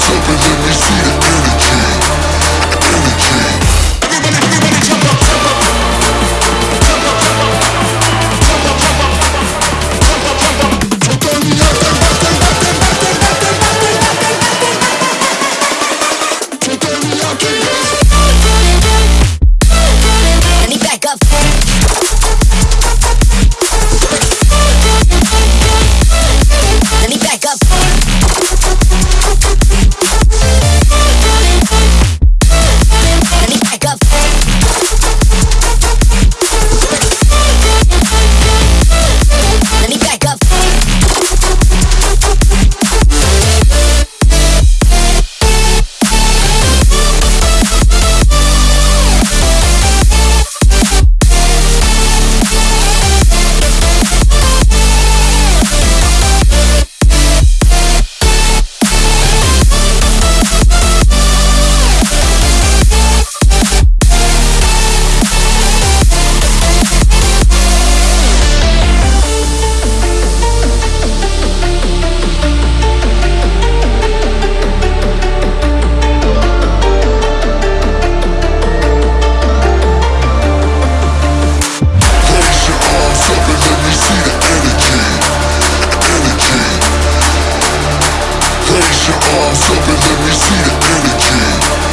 myself and let me see arms up and let me see the energy